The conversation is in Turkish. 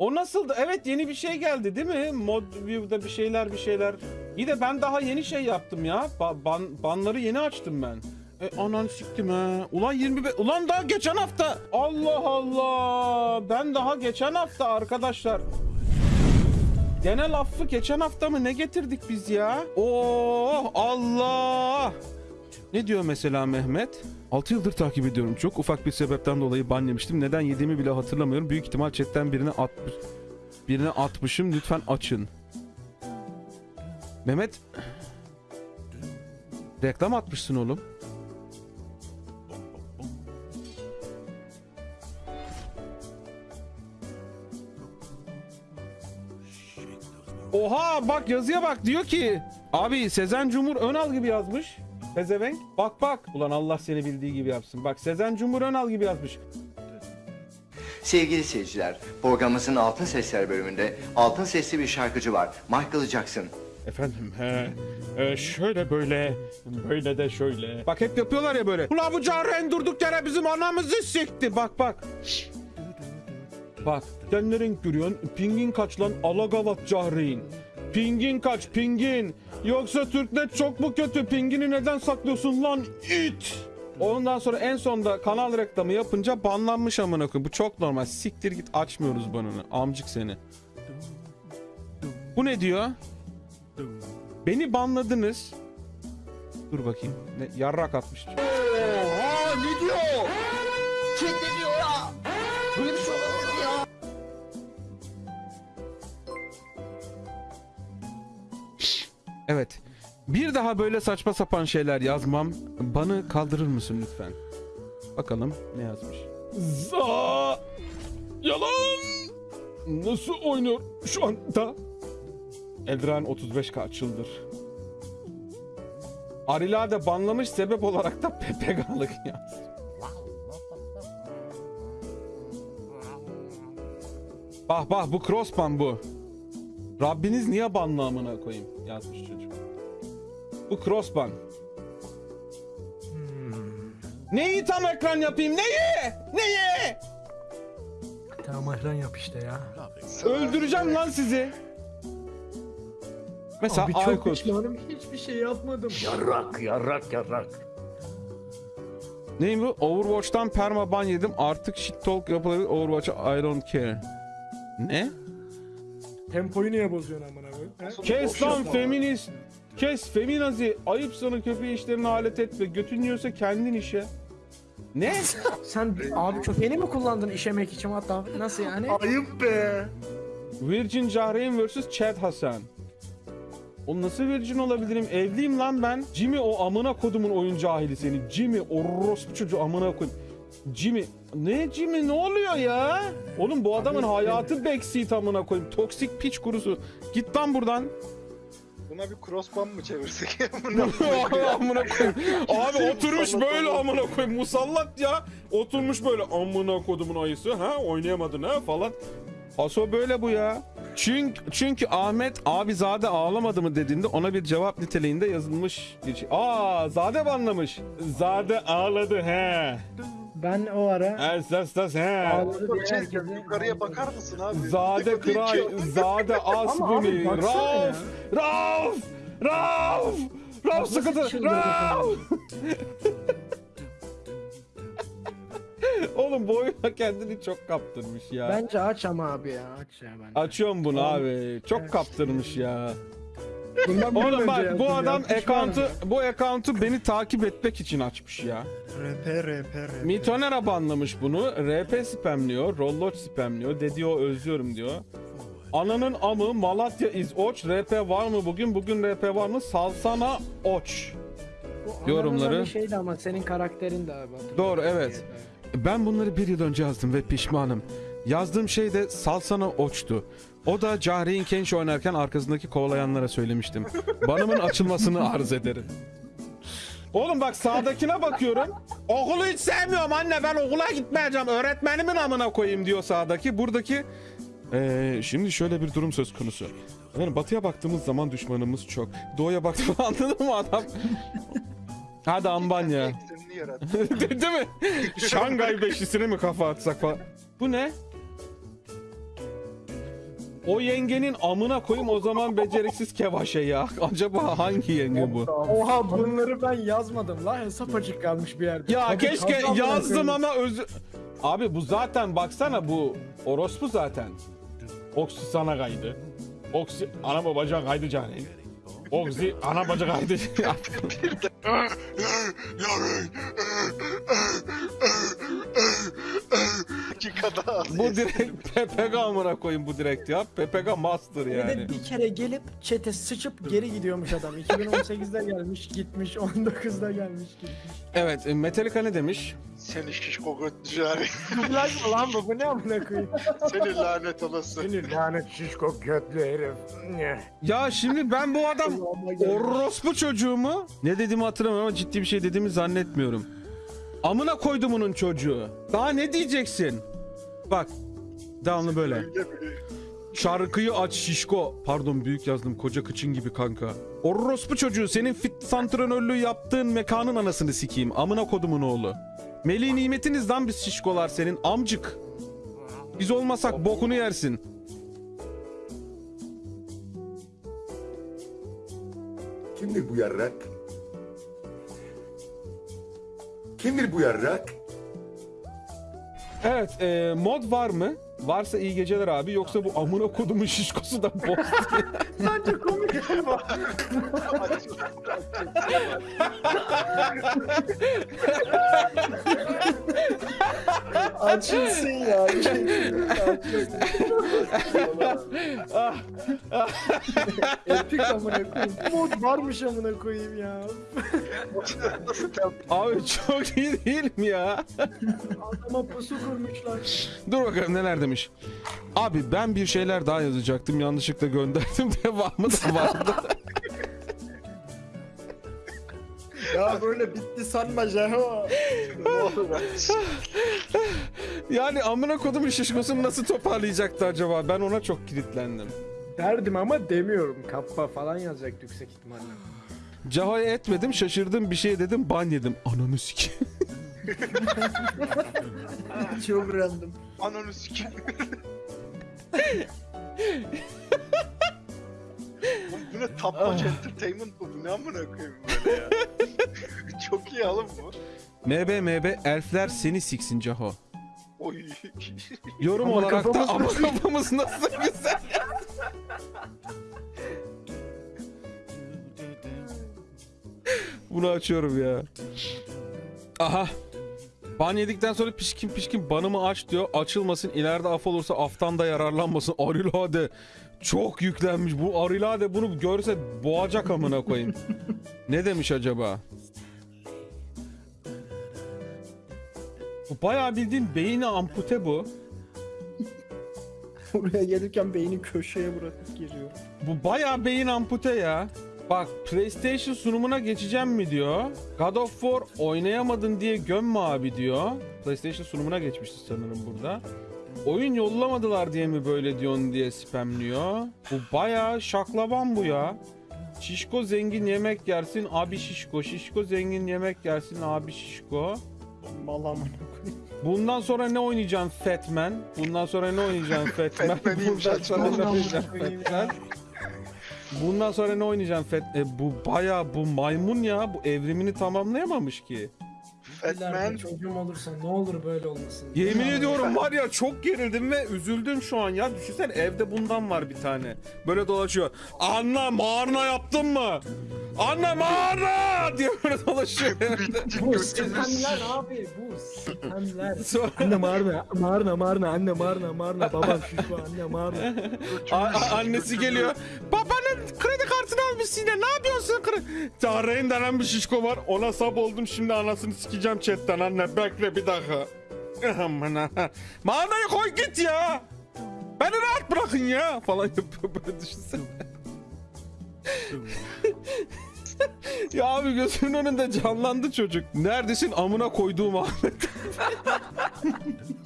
O nasıldı? Evet yeni bir şey geldi değil mi? Mod view'da bir şeyler bir şeyler. İyi de ben daha yeni şey yaptım ya. Ba- ban, banları yeni açtım ben. E anan siktim ha. Ulan 25 ulan daha geçen hafta. Allah Allah. Ben daha geçen hafta arkadaşlar. Genel affı geçen hafta mı ne getirdik biz ya? Oh Allah. Ne diyor mesela Mehmet? 6 yıldır takip ediyorum. Çok ufak bir sebepten dolayı ban yemiştim. Neden yediğimi bile hatırlamıyorum. Büyük ihtimal chatten birine atmış. Birine atmışım. Lütfen açın. Mehmet. Reklam atmışsın oğlum. Oha bak yazıya bak diyor ki abi Sezen Cumhur Önal gibi yazmış. Pezevenk. Bak bak. Ulan Allah seni bildiği gibi yapsın. Bak Sezen Cumhur Önal gibi yazmış. Sevgili seyirciler, programımızın Altın Sesler bölümünde altın sesli bir şarkıcı var. Michael Jackson. Efendim he, e, şöyle böyle böyle de şöyle. Bak hep yapıyorlar ya böyle. Ulan bu Caren durduk yere bizim anamızı sikti. Bak bak. Bak sen ne renk görüyorsun? Pingin kaç lan? Alagavat Cahreyn. Pingin kaç pingin? Yoksa Türknet çok mu kötü? Pingini neden saklıyorsun lan it? Ondan sonra en sonda kanal reklamı yapınca banlanmış amına koyayım. Bu çok normal. Siktir git açmıyoruz banını. Amcık seni. Bu ne diyor? Beni banladınız. Dur bakayım. Ne, yarrak atmış. Oha ne diyor? Chat ne diyor Evet. Bir daha böyle saçma sapan şeyler yazmam. Banı kaldırır mısın lütfen? Bakalım ne yazmış. Za Yalan Nasıl oynuyor şu anda? Eldran 35k çıldır. Arila da banlamış sebep olarak da PPK'lık yaz. Bah bah bu crossban bu. Rabbiniz niye banlı amına koyayım yazmış çocuk. Bu crossban. Neyi tam ekran yapayım? Neyi? Neyi? Tamam ekran yap işte ya. Öldüreceğim lan sizi. Mesela Abi çok Aykut. pişmanım hiçbir şey yapmadım. Yarrak yarrak yarrak. Neyim bu? Overwatch'tan perma ban yedim. Artık shit talk yapılabilir. Overwatch'a I don't care. Ne? Tempoyu niye bozuyorsun amına koyayım? he? Kes lan feminist. Kes feminazi. Ayıp sana köpeği işlerine alet etme. Götün yiyorsa kendin işe. Ne? Sen abi köpeğini mi kullandın işemek için hatta nasıl yani? Ayıp be. Virgin Cahreyn vs Chad Hasan. O nasıl virgin olabilirim? Evliyim lan ben. Jimmy o amına kodumun oyun cahili seni. Jimmy orospu çocuğu amına koyayım. Jimmy ne Jimmy ne oluyor ya? Oğlum bu adamın hayatı backseat amına koyayım. Toksik piç kurusu. Git lan buradan. Buna bir crossban mı çevirsek? amına koyayım. Abi oturmuş böyle amına koyayım. Musallat ya. Oturmuş böyle amına kodumun ayısı. Ha oynayamadın ha falan. Paso böyle bu ya. Çünkü, çünkü Ahmet abi Zade ağlamadı mı dediğinde ona bir cevap niteliğinde yazılmış bir şey. Aa Zade banlamış. Zade ağladı he. Ben o ara he. diye Bir şey herkese... Yukarıya bakar mısın abi? Zade kray, Zade asbuni, Ama abi baksana. Rauf, Rauf, Rauf, Rauf sıkıntı, çıldırdı Rauf. Oğlum bu oyuna kendini çok kaptırmış ya. Bence aç ama abi ya aç ya bence. Açıyorum bunu abi. Çok kaptırmış ya. Bundan bir Oğlum bak bu adam account'u bu account'u beni takip etmek için açmış ya. RP RP RP. Mitonera banlamış bunu. RP spamliyor, Rolloç spamliyor. Dediyor özlüyorum diyor. Ananın amı Malatya is oç. RP var mı bugün? Bugün RP var mı? Salsana oç. Bu yorumları. bir şeydi ama senin karakterin de abi. Doğru, evet. Ben bunları bir yıl önce yazdım ve pişmanım. Yazdığım şey de salsana oçtu. O da Cahreyn Kenç oynarken arkasındaki kovalayanlara söylemiştim. Banımın açılmasını arz ederim. Oğlum bak sağdakine bakıyorum. Okulu hiç sevmiyorum anne ben okula gitmeyeceğim. Öğretmenimin amına koyayım diyor sağdaki. Buradaki Ee, şimdi şöyle bir durum söz konusu. Yani batıya baktığımız zaman düşmanımız çok. Doğuya baktığımız anladın mı adam? Hadi Ambanya. Değil mi? Şangay beşlisine mi kafa atsak falan. Bu ne? O yengenin amına koyayım o zaman beceriksiz kevaşe ya. Acaba hangi yenge bu? Oha bunları ben yazmadım la hesap açık kalmış bir yerde. Ya Tabii, keşke yazdım ama özü... Abi bu zaten baksana bu orospu zaten. Oksi sana kaydı. Oksi ana babacan kaydı canım. Oksi ana baca kaydı. Dakikada bu direkt PPG amına koyayım bu direkt ya. PPG master Bir yani. de bir kere gelip çete sıçıp geri gidiyormuş adam. 2018'de gelmiş gitmiş 19'da gelmiş gitmiş. Evet e, Metallica ne demiş? Seni şişko götlü yani. Dublaj mı lan bu? Bu ne amına koyayım? Seni lanet olası. Seni lanet şişko götlü herif. Ne? Ya şimdi ben bu adam orospu çocuğumu ne dediğimi hatırlamıyorum ama ciddi bir şey dediğimi zannetmiyorum. Amına koydumunun çocuğu. Daha ne diyeceksin? Bak. Devamlı böyle. Şarkıyı aç şişko. Pardon büyük yazdım koca kıçın gibi kanka. Orospu çocuğu senin fit santranörlüğü yaptığın mekanın anasını sikeyim. Amına kodumun oğlu. Melih nimetiniz lan biz şişkolar senin amcık. Biz olmasak bokunu yersin. Kimdir bu yarrak? Kimdir bu yarrak? Evet e, mod var mı? Varsa iyi geceler abi yoksa bu amına kodumun şişkosu da boz. Bence komik ama. Açılsın ya. Epik amına koyayım. Mod varmış amına koyayım ya. abi çok iyi değil mi ya? Adama pusu kurmuşlar. Dur bakalım neler demiş. Abi ben bir şeyler daha yazacaktım yanlışlıkla gönderdim devamı da vardı. Ya böyle bitti sanma Jeho. Yani amına kodumun şişkosunu nasıl toparlayacaktı acaba? Ben ona çok kilitlendim. Derdim ama demiyorum. Kappa falan yazacak yüksek ihtimalle. Caho'ya etmedim şaşırdım bir şey dedim ban yedim. Ananı sikeyim. Çok random. Ananı sikeyim. Oğlum bu ne top notch entertainment bu? Bu ne amına koyayım böyle ya? Çok iyi oğlum bu. MB MB elfler seni siksin Caho. Oy. Yorum Ama olarak da kafamız ama nasıl- kafamız nasıl güzel. Bunu açıyorum ya. Aha. Ban yedikten sonra pişkin pişkin banımı aç diyor. Açılmasın ileride af olursa aftan da yararlanmasın. Arilade. Çok yüklenmiş. Bu Arilade bunu görse boğacak amına koyayım. ne demiş acaba? Bu bayağı bildiğin beyni ampute bu. Buraya gelirken beyni köşeye bırakıp geliyor. Bu bayağı beyin ampute ya. Bak PlayStation sunumuna geçeceğim mi diyor. God of War oynayamadın diye gömme abi diyor. PlayStation sunumuna geçmişti sanırım burada. Oyun yollamadılar diye mi böyle diyorsun diye spamliyor. Bu bayağı şaklaban bu ya. Şişko zengin yemek yersin abi şişko. Şişko zengin yemek yersin abi şişko. Koyayım. Bundan sonra ne oynayacaksın Fatman? Bundan sonra ne oynayacaksın Fatman? Fatman Bundan sonra ne oynayacaksın Fatman? Bundan sonra ne oynayacaksın Fat? E, bu baya bu maymun ya. Bu evrimini tamamlayamamış ki. Fatman. Çocuğum olursa ne olur böyle olmasın. Yemin ediyorum var ya çok gerildim ve üzüldüm şu an ya. Düşünsene evde bundan var bir tane. Böyle dolaşıyor. Anne mağarna yaptın mı? Anne mağarna diye böyle dolaşıyor. Bu sitemler abi bu sitemler. Sonra Anne marna, marna, marna, anne marna, marna, babam şişko, anne marna. A- a- annesi geliyor. Babanın kredi kartını almış yine. Ne yapıyorsun? Tarayın denen bir şişko var. Ona sap oldum şimdi anasını sikeceğim chatten anne. Bekle bir dakika. Aman ha. Mağarayı koy git ya. Beni rahat bırakın ya. Falan yapıyor böyle düşünsene. ya abi gözümün önünde canlandı çocuk. Neredesin amına koyduğum Ahmet.